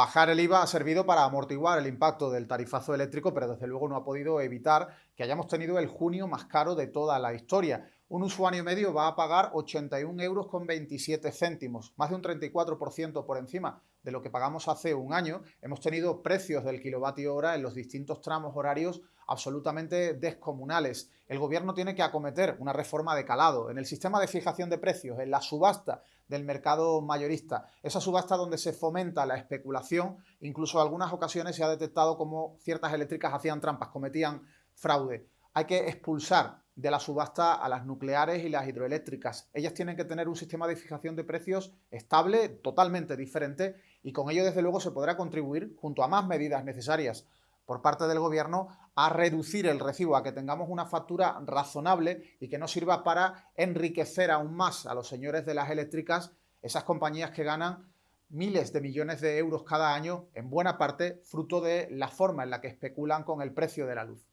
Bajar el IVA ha servido para amortiguar el impacto del tarifazo eléctrico, pero desde luego no ha podido evitar que hayamos tenido el junio más caro de toda la historia. Un usuario medio va a pagar 81 euros con 27 céntimos, más de un 34% por encima de lo que pagamos hace un año. Hemos tenido precios del kilovatio hora en los distintos tramos horarios absolutamente descomunales. El gobierno tiene que acometer una reforma de calado en el sistema de fijación de precios, en la subasta del mercado mayorista, esa subasta donde se fomenta la especulación, incluso en algunas ocasiones se ha detectado como ciertas eléctricas hacían trampas, cometían fraude. Hay que expulsar de la subasta a las nucleares y las hidroeléctricas. Ellas tienen que tener un sistema de fijación de precios estable, totalmente diferente, y con ello desde luego se podrá contribuir, junto a más medidas necesarias por parte del gobierno a reducir el recibo, a que tengamos una factura razonable y que no sirva para enriquecer aún más a los señores de las eléctricas, esas compañías que ganan miles de millones de euros cada año, en buena parte fruto de la forma en la que especulan con el precio de la luz.